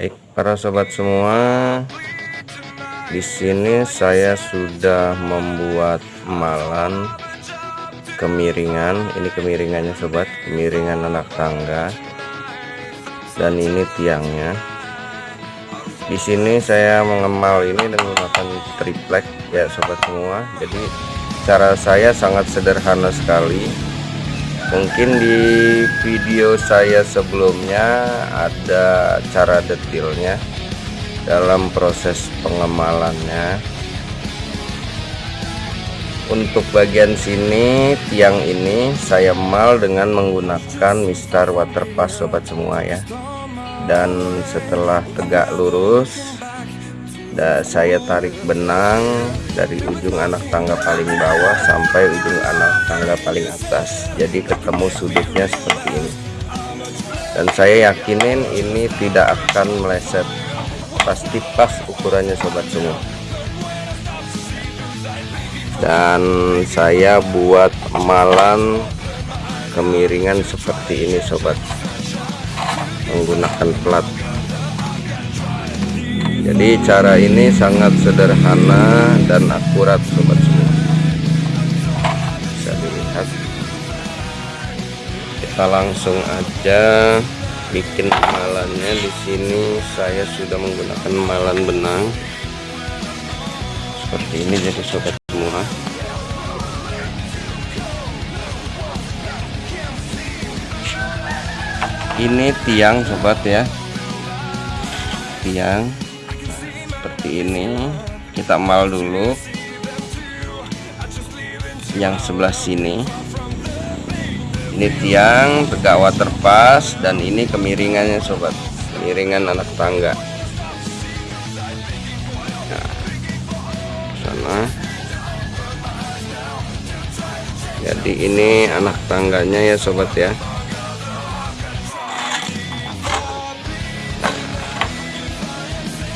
Baik, para sobat semua, di sini saya sudah membuat malan kemiringan. Ini kemiringannya sobat, kemiringan anak tangga. Dan ini tiangnya. Di sini saya mengemal ini dengan menggunakan triplek ya sobat semua. Jadi cara saya sangat sederhana sekali mungkin di video saya sebelumnya ada cara detailnya dalam proses pengemalannya. Untuk bagian sini tiang ini saya mal dengan menggunakan Mister Waterpass sobat semua ya. Dan setelah tegak lurus saya tarik benang dari ujung anak tangga paling bawah sampai ujung anak tangga paling atas. Jadi ketemu sudutnya seperti ini. Dan saya yakinin ini tidak akan meleset. Pasti pas ukurannya sobat semua dan saya buat malan kemiringan seperti ini sobat. Menggunakan plat jadi cara ini sangat sederhana dan akurat sobat semua. Bisa dilihat. Kita langsung aja bikin malannya di sini saya sudah menggunakan malan benang. Seperti ini jadi sobat semua. Ini tiang sobat ya. Tiang seperti ini kita mal dulu. Yang sebelah sini. Ini tiang tegak waterpass dan ini kemiringannya sobat. Kemiringan anak tangga. Nah, sana. Jadi ini anak tangganya ya sobat ya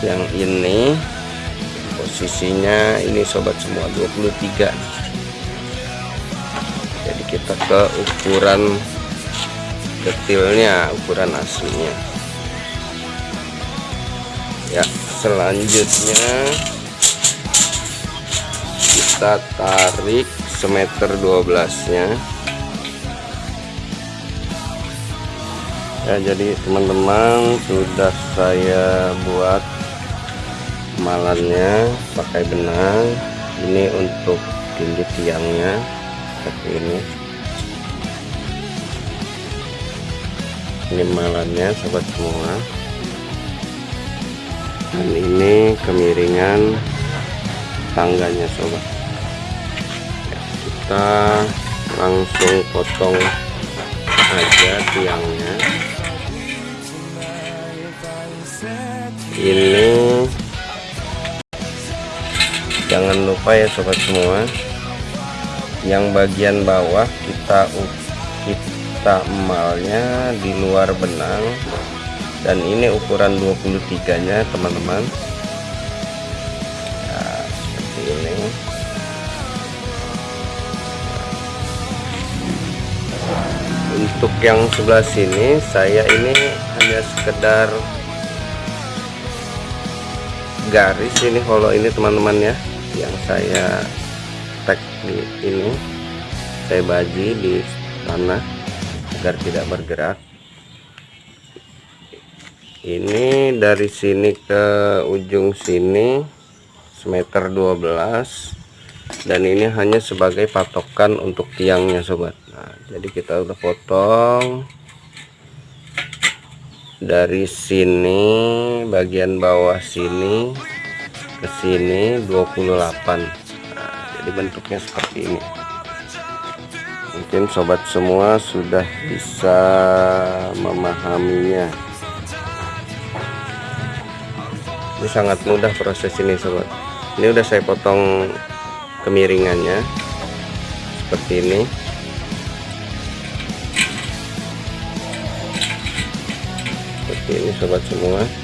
yang ini. Posisinya ini sobat semua 23 jadi kita ke ukuran detailnya ukuran aslinya. Ya selanjutnya kita tarik semeter 12 nya ya jadi teman-teman sudah saya buat malannya pakai benang. Ini untuk tindih tiangnya seperti ini. Ini malannya sobat semua. Dan ini kemiringan tangganya sobat. Kita langsung potong aja tiangnya. Ini jangan lupa ya sobat semua. Yang bagian bawah kita kita emalnya di luar benang. Dan ini ukuran 23 nya teman-teman. Nah, seperti ini. Untuk yang sebelah sini saya ini hanya sekedar garis ini kalau ini teman-teman ya yang saya tag di ini saya baji di tanah agar tidak bergerak. Ini dari sini ke ujung sini semeter 12 dan ini hanya sebagai patokan untuk tiangnya sobat. Nah jadi kita udah potong. Dari sini bagian bawah sini ke sini 28 nah, jadi bentuknya seperti ini. Mungkin sobat semua sudah bisa memahaminya. Ini sangat mudah proses ini sobat. Ini udah saya potong kemiringannya seperti ini. Seperti ini sobat semua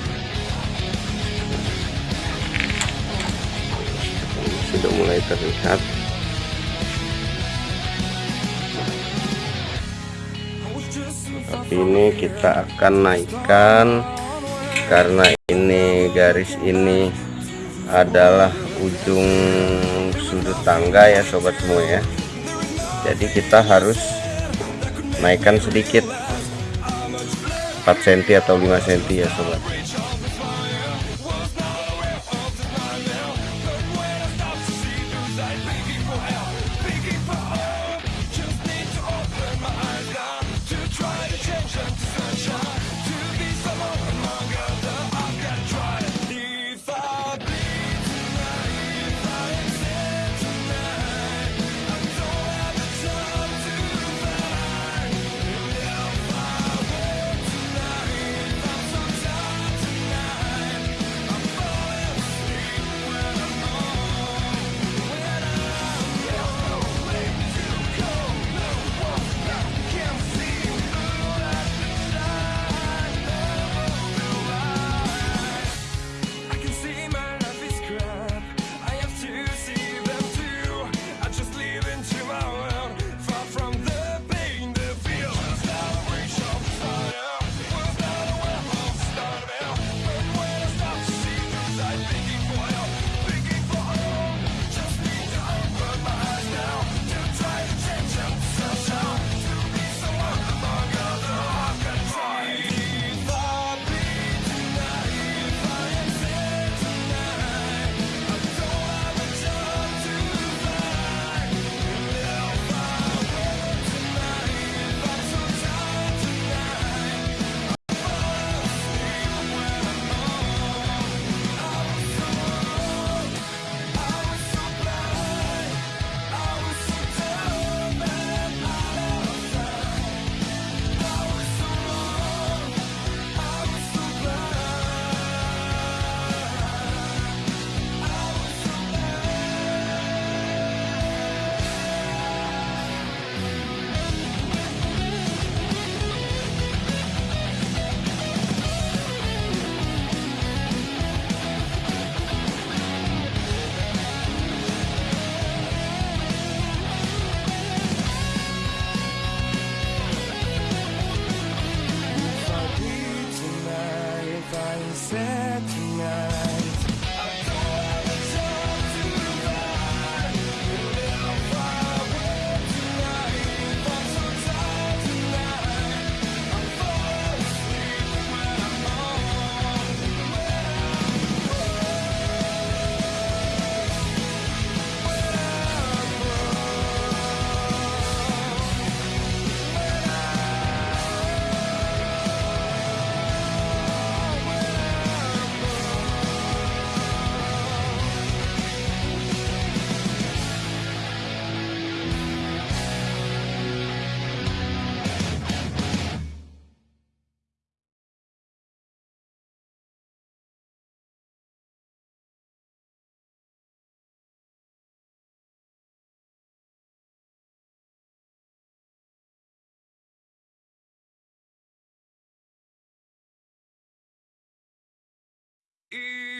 sudah mulai terlihat. Tapi ini kita akan naikkan karena ini garis ini adalah ujung sudut tangga ya sobat semua ya. Jadi kita harus naikkan sedikit 4 cm atau 5 cm ya sobat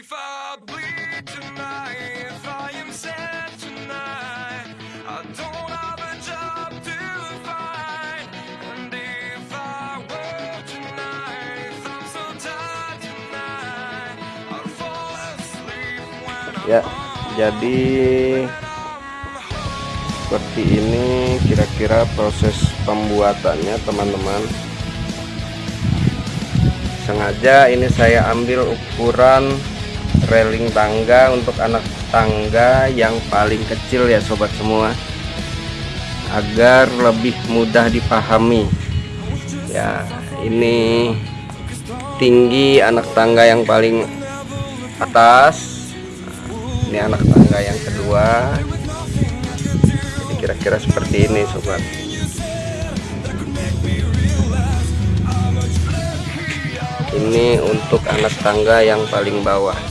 If I bleed tonight, if I am sad tonight, I don't have a job to find. And if I work tonight, if I'm so tired tonight, I'll fall asleep when I'm ya jadi seperti ini kira-kira proses pembuatannya teman-teman sengaja ini saya ambil ukuran railing tangga untuk anak tangga yang paling kecil ya sobat semua. Agar lebih mudah dipahami. Ya ini tinggi anak tangga yang paling atas. Ini anak tangga yang kedua. Kira-kira seperti ini sobat. Ini untuk anak tangga yang paling bawah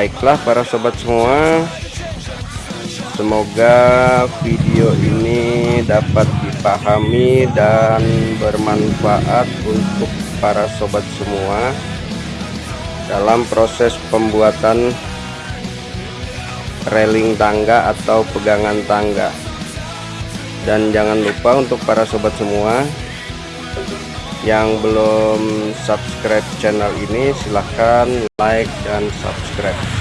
baiklah para sobat semua. Semoga video ini dapat dipahami dan bermanfaat untuk para sobat semua dalam proses pembuatan railing tangga atau pegangan tangga. Dan jangan lupa untuk para sobat semua yang belum subscribe channel ini silahkan like dan subscribe